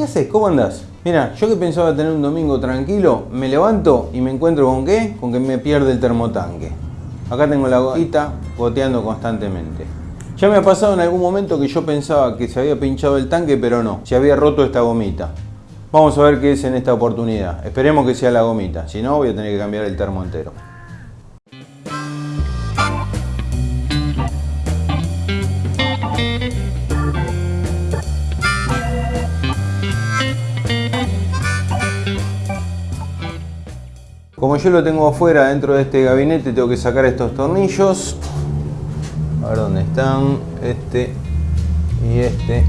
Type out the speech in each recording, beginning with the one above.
¿Qué haces? ¿Cómo andás? Mira, yo que pensaba tener un domingo tranquilo, me levanto y me encuentro con qué? Con que me pierde el termotanque. Acá tengo la gotita goteando constantemente. Ya me ha pasado en algún momento que yo pensaba que se había pinchado el tanque, pero no, se había roto esta gomita. Vamos a ver qué es en esta oportunidad. Esperemos que sea la gomita, si no voy a tener que cambiar el termo entero. Como yo lo tengo afuera dentro de este gabinete, tengo que sacar estos tornillos. A ver dónde están. Este y este.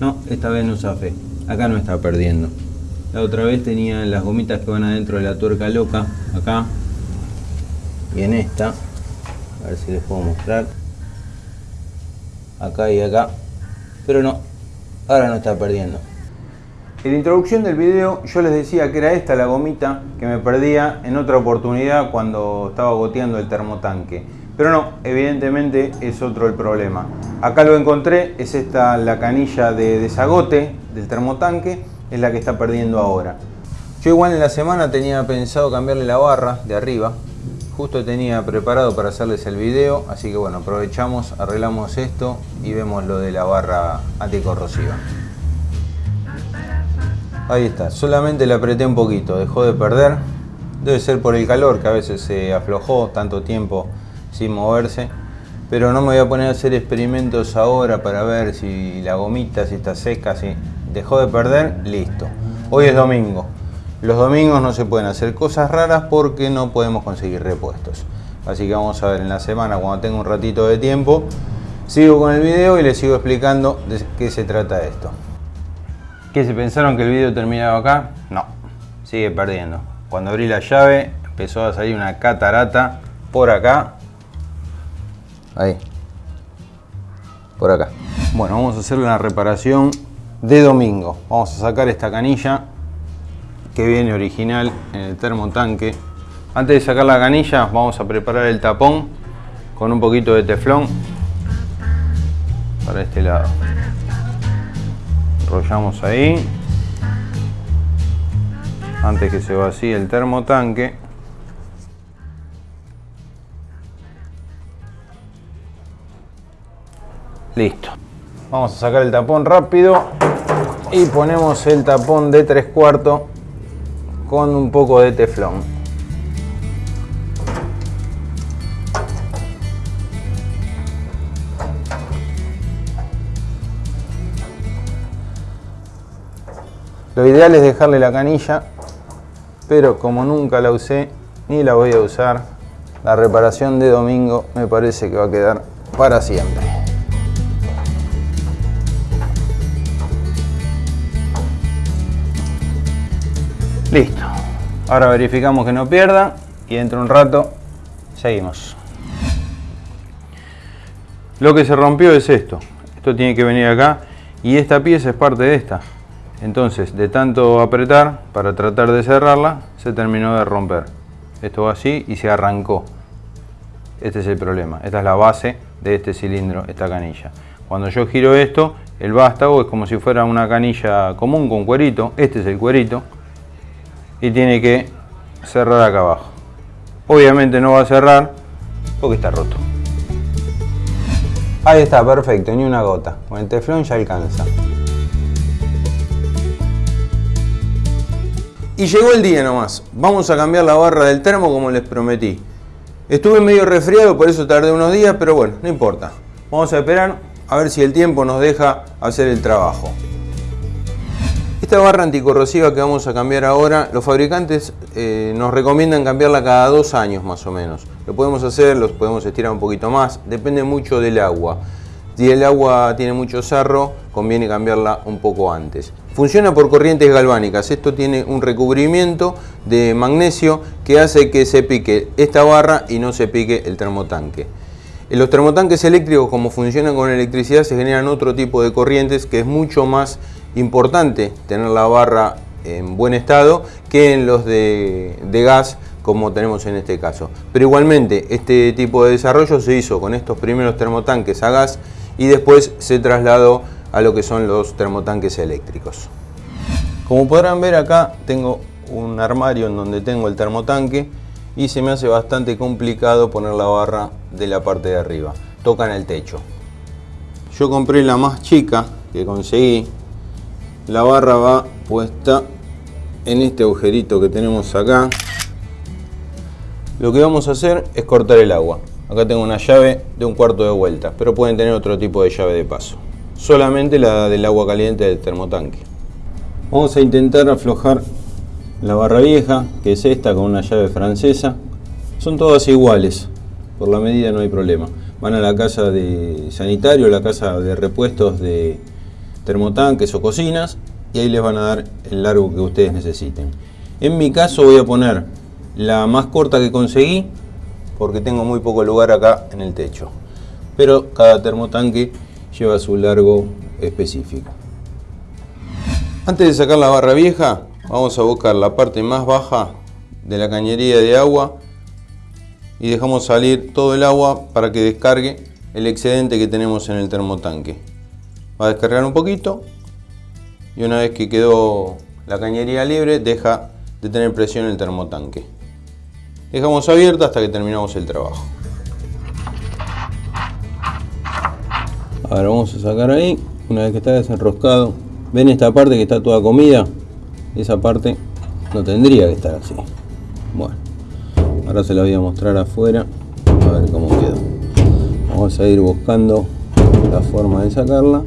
No, esta vez no zafé. Acá no está perdiendo. La otra vez tenía las gomitas que van adentro de la tuerca loca. Acá. Y en esta a ver si les puedo mostrar. Acá y acá. Pero no ahora no está perdiendo. En la introducción del video yo les decía que era esta la gomita que me perdía en otra oportunidad cuando estaba goteando el termotanque. Pero no, evidentemente es otro el problema. Acá lo encontré, es esta la canilla de desagote del termotanque es la que está perdiendo ahora. Yo igual en la semana tenía pensado cambiarle la barra de arriba Justo tenía preparado para hacerles el video, así que bueno, aprovechamos, arreglamos esto y vemos lo de la barra anticorrosiva. Ahí está, solamente le apreté un poquito, dejó de perder. Debe ser por el calor que a veces se aflojó tanto tiempo sin moverse. Pero no me voy a poner a hacer experimentos ahora para ver si la gomita, si está seca, si dejó de perder, listo. Hoy es domingo, los domingos no se pueden hacer cosas raras porque no podemos conseguir repuestos. Así que vamos a ver en la semana, cuando tenga un ratito de tiempo, sigo con el video y les sigo explicando de qué se trata esto. ¿Qué se pensaron que el video terminaba acá? No, sigue perdiendo. Cuando abrí la llave empezó a salir una catarata por acá. Ahí. Por acá. Bueno, vamos a hacer una reparación de domingo. Vamos a sacar esta canilla que viene original en el termotanque. Antes de sacar la canilla vamos a preparar el tapón con un poquito de teflón para este lado. Enrollamos ahí antes que se vacíe el termotanque. Listo. Vamos a sacar el tapón rápido y ponemos el tapón de 3 cuartos con un poco de teflón. Lo ideal es dejarle la canilla, pero como nunca la usé ni la voy a usar, la reparación de domingo me parece que va a quedar para siempre. Listo. Ahora verificamos que no pierda y dentro de un rato seguimos. Lo que se rompió es esto. Esto tiene que venir acá y esta pieza es parte de esta. Entonces, de tanto apretar para tratar de cerrarla, se terminó de romper. Esto va así y se arrancó. Este es el problema. Esta es la base de este cilindro, esta canilla. Cuando yo giro esto, el vástago es como si fuera una canilla común con cuerito. Este es el cuerito y tiene que cerrar acá abajo. Obviamente no va a cerrar porque está roto. Ahí está, perfecto, ni una gota. Con el teflón ya alcanza. Y llegó el día nomás. Vamos a cambiar la barra del termo como les prometí. Estuve medio resfriado, por eso tardé unos días, pero bueno, no importa. Vamos a esperar a ver si el tiempo nos deja hacer el trabajo. Esta barra anticorrosiva que vamos a cambiar ahora, los fabricantes eh, nos recomiendan cambiarla cada dos años más o menos. Lo podemos hacer, los podemos estirar un poquito más, depende mucho del agua. Si el agua tiene mucho sarro, conviene cambiarla un poco antes. Funciona por corrientes galvánicas. Esto tiene un recubrimiento de magnesio que hace que se pique esta barra y no se pique el termotanque. En los termotanques eléctricos, como funcionan con electricidad, se generan otro tipo de corrientes que es mucho más importante tener la barra en buen estado que en los de, gas como tenemos en este caso. Pero igualmente, este tipo de desarrollo se hizo con estos primeros termotanques a gas y después se trasladó a lo que son los termotanques eléctricos. Como podrán ver acá tengo un armario en donde tengo el termotanque y se me hace bastante complicado poner la barra de la parte de arriba. Toca en el techo. Yo compré la más chica que conseguí. La barra va puesta en este agujerito que tenemos acá. Lo que vamos a hacer es cortar el agua. Acá tengo una llave de un cuarto de vuelta, pero pueden tener otro tipo de llave de paso. Solamente la del agua caliente del termotanque. Vamos a intentar aflojar la barra vieja, que es esta con una llave francesa. Son todas iguales, por la medida no hay problema. Van a la casa de sanitario, la casa de repuestos de termotanques o cocinas y ahí les van a dar el largo que ustedes necesiten. En mi caso voy a poner la más corta que conseguí porque tengo muy poco lugar acá en el techo. Pero cada termotanque lleva su largo específico. Antes de sacar la barra vieja, vamos a buscar la parte más baja de la cañería de agua y dejamos salir todo el agua para que descargue el excedente que tenemos en el termotanque. Va a descargar un poquito y una vez que quedó la cañería libre deja de tener presión el termotanque. Dejamos abierta hasta que terminamos el trabajo. Ahora vamos a sacar ahí, una vez que está desenroscado. ¿Ven esta parte que está toda comida? Esa parte no tendría que estar así. Bueno, ahora se la voy a mostrar afuera, a ver cómo quedó. Vamos a ir buscando la forma de sacarla,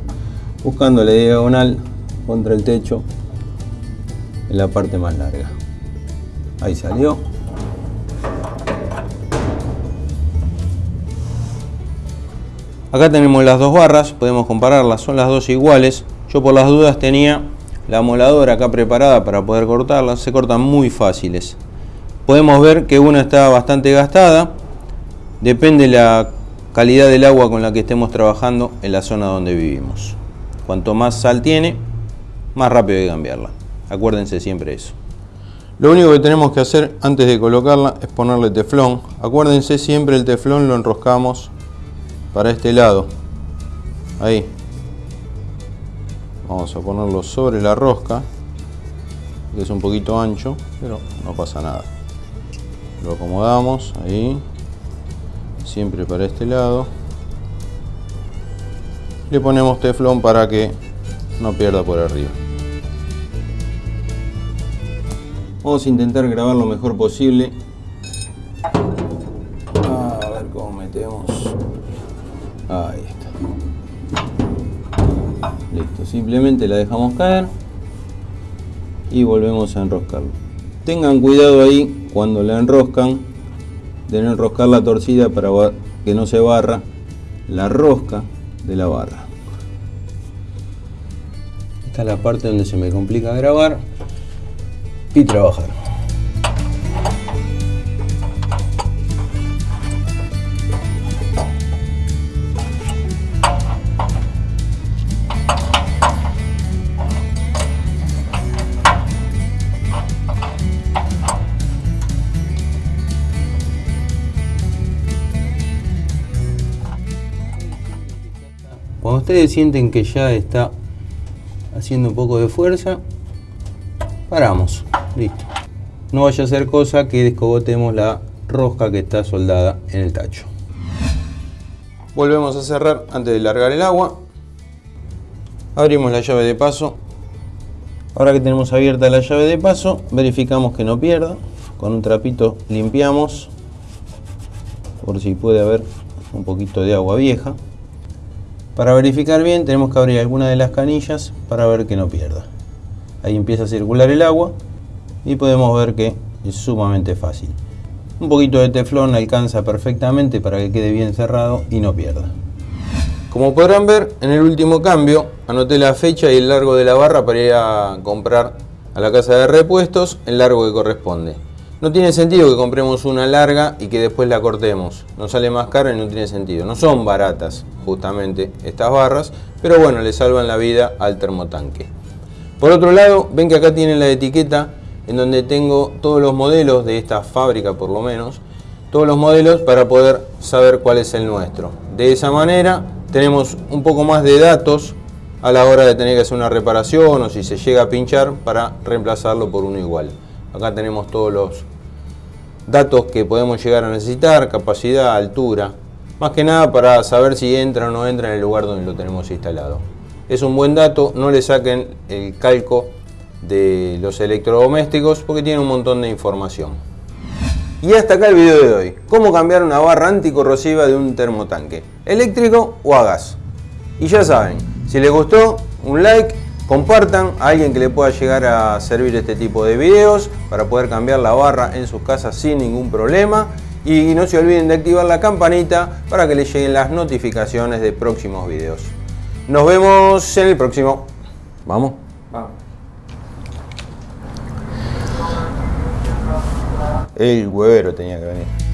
buscando la diagonal contra el techo en la parte más larga. Ahí salió. Acá tenemos las dos barras, podemos compararlas, son las dos iguales. Yo por las dudas tenía la moladora acá preparada para poder cortarlas, se cortan muy fáciles. Podemos ver que una está bastante gastada, depende la calidad del agua con la que estemos trabajando en la zona donde vivimos. Cuanto más sal tiene, más rápido hay que cambiarla. Acuérdense siempre eso. Lo único que tenemos que hacer antes de colocarla es ponerle teflón. Acuérdense siempre el teflón lo enroscamos para este lado. Ahí. Vamos a ponerlo sobre la rosca, es un poquito ancho, pero no pasa nada. Lo acomodamos ahí, siempre para este lado. Le ponemos teflón para que no pierda por arriba. Vamos a intentar grabar lo mejor posible. A ver cómo metemos. Ahí está. Listo, simplemente la dejamos caer y volvemos a enroscarlo. Tengan cuidado ahí cuando la enroscan de no enroscar la torcida para que no se barra la rosca de la barra. Esta es la parte donde se me complica grabar y trabajar. Ustedes sienten que ya está haciendo un poco de fuerza, paramos, listo. No vaya a ser cosa que descogotemos la rosca que está soldada en el tacho. Volvemos a cerrar antes de largar el agua. Abrimos la llave de paso. Ahora que tenemos abierta la llave de paso, verificamos que no pierda. Con un trapito limpiamos por si puede haber un poquito de agua vieja. Para verificar bien tenemos que abrir alguna de las canillas para ver que no pierda. Ahí empieza a circular el agua y podemos ver que es sumamente fácil. Un poquito de teflón alcanza perfectamente para que quede bien cerrado y no pierda. Como podrán ver, en el último cambio anoté la fecha y el largo de la barra para ir a comprar a la casa de repuestos el largo que corresponde. No tiene sentido que compremos una larga y que después la cortemos. Nos sale más caro y no tiene sentido. No son baratas justamente estas barras, pero bueno, le salvan la vida al termotanque. Por otro lado, ven que acá tienen la etiqueta en donde tengo todos los modelos de esta fábrica por lo menos, todos los modelos para poder saber cuál es el nuestro. De esa manera tenemos un poco más de datos a la hora de tener que hacer una reparación o si se llega a pinchar para reemplazarlo por uno igual. Acá tenemos todos los datos que podemos llegar a necesitar, capacidad, altura, más que nada para saber si entra o no entra en el lugar donde lo tenemos instalado. Es un buen dato, no le saquen el calco de los electrodomésticos porque tiene un montón de información. Y hasta acá el video de hoy. Cómo cambiar una barra anticorrosiva de un termotanque, eléctrico o a gas. Y ya saben, si les gustó, un like, compartan a alguien que le pueda llegar a servir este tipo de videos para poder cambiar la barra en sus casas sin ningún problema. Y no se olviden de activar la campanita para que les lleguen las notificaciones de próximos videos. Nos vemos en el próximo. Vamos. Vamos. El huevero tenía que venir.